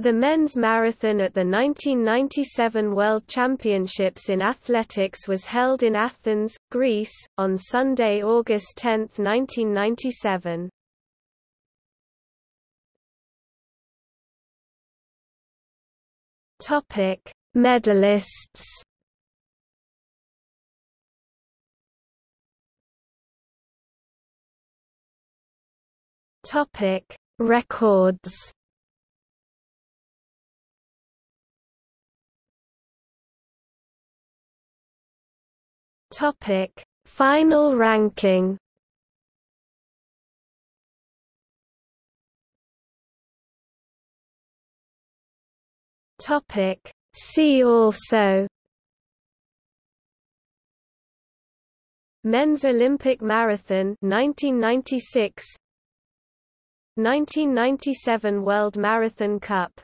The men's marathon at the 1997 World Championships in Athletics was held in Athens, Greece, on Sunday, August 10, 1997. Topic: Medalists. Topic: Records. Topic: Final ranking. Topic: See also. Men's Olympic Marathon 1996 1997 World Marathon Cup